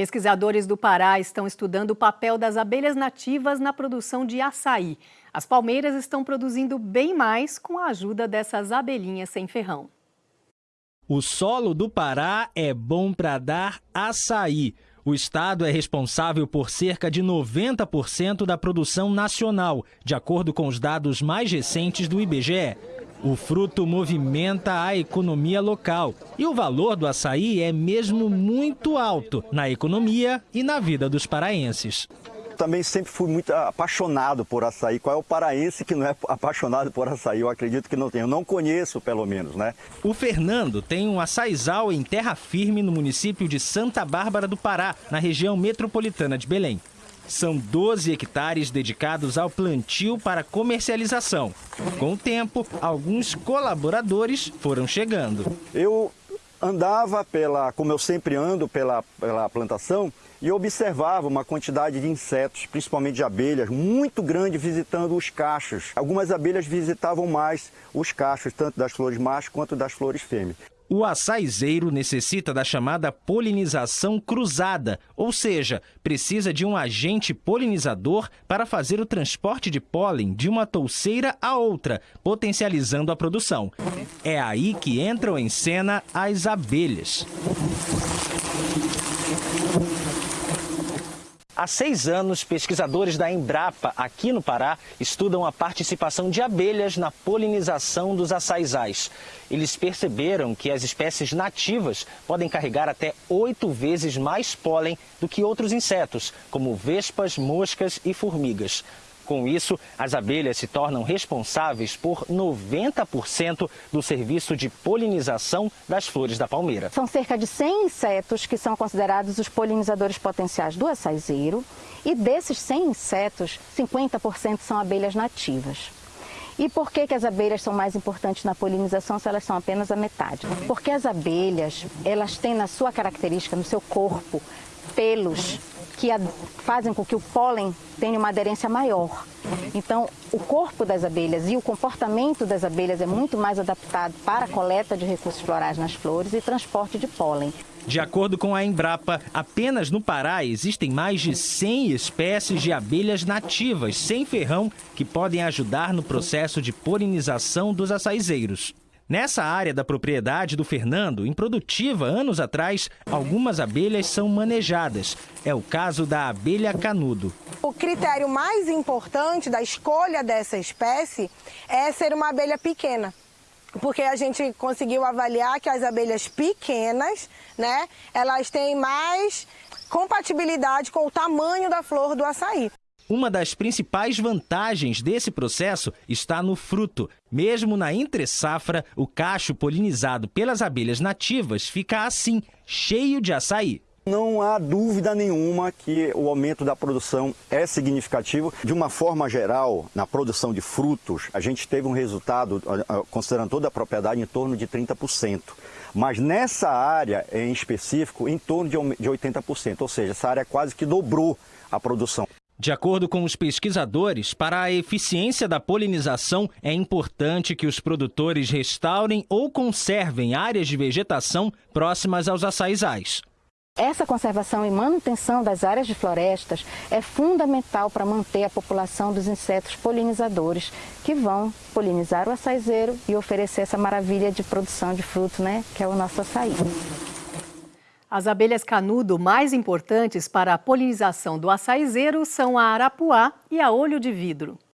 Pesquisadores do Pará estão estudando o papel das abelhas nativas na produção de açaí. As palmeiras estão produzindo bem mais com a ajuda dessas abelhinhas sem ferrão. O solo do Pará é bom para dar açaí. O estado é responsável por cerca de 90% da produção nacional, de acordo com os dados mais recentes do IBGE. O fruto movimenta a economia local e o valor do açaí é mesmo muito alto na economia e na vida dos paraenses também sempre fui muito apaixonado por açaí. Qual é o paraense que não é apaixonado por açaí? Eu acredito que não tem. Eu não conheço, pelo menos, né? O Fernando tem um açaizal em terra firme no município de Santa Bárbara do Pará, na região metropolitana de Belém. São 12 hectares dedicados ao plantio para comercialização. Com o tempo, alguns colaboradores foram chegando. Eu andava pela, como eu sempre ando pela, pela plantação, e observava uma quantidade de insetos, principalmente de abelhas, muito grande visitando os cachos. Algumas abelhas visitavam mais os cachos, tanto das flores machos quanto das flores fêmeas. O açaizeiro necessita da chamada polinização cruzada, ou seja, precisa de um agente polinizador para fazer o transporte de pólen de uma touceira a outra, potencializando a produção. É aí que entram em cena as abelhas. Há seis anos, pesquisadores da Embrapa, aqui no Pará, estudam a participação de abelhas na polinização dos açaizais. Eles perceberam que as espécies nativas podem carregar até oito vezes mais pólen do que outros insetos, como vespas, moscas e formigas. Com isso, as abelhas se tornam responsáveis por 90% do serviço de polinização das flores da palmeira. São cerca de 100 insetos que são considerados os polinizadores potenciais do açaizeiro e desses 100 insetos, 50% são abelhas nativas. E por que, que as abelhas são mais importantes na polinização se elas são apenas a metade? Porque as abelhas, elas têm na sua característica, no seu corpo, pelos que fazem com que o pólen tenha uma aderência maior. Então, o corpo das abelhas e o comportamento das abelhas é muito mais adaptado para a coleta de recursos florais nas flores e transporte de pólen. De acordo com a Embrapa, apenas no Pará existem mais de 100 espécies de abelhas nativas sem ferrão que podem ajudar no processo de polinização dos açaizeiros. Nessa área da propriedade do Fernando, improdutiva anos atrás, algumas abelhas são manejadas. É o caso da abelha canudo. O critério mais importante da escolha dessa espécie é ser uma abelha pequena porque a gente conseguiu avaliar que as abelhas pequenas, né, elas têm mais compatibilidade com o tamanho da flor do açaí. Uma das principais vantagens desse processo está no fruto. Mesmo na entre-safra, o cacho polinizado pelas abelhas nativas fica assim, cheio de açaí. Não há dúvida nenhuma que o aumento da produção é significativo. De uma forma geral, na produção de frutos, a gente teve um resultado, considerando toda a propriedade, em torno de 30%. Mas nessa área em específico, em torno de 80%, ou seja, essa área quase que dobrou a produção. De acordo com os pesquisadores, para a eficiência da polinização, é importante que os produtores restaurem ou conservem áreas de vegetação próximas aos açaizais. Essa conservação e manutenção das áreas de florestas é fundamental para manter a população dos insetos polinizadores que vão polinizar o açaizeiro e oferecer essa maravilha de produção de fruto, né, que é o nosso açaí. As abelhas canudo mais importantes para a polinização do açaizeiro são a arapuá e a olho de vidro.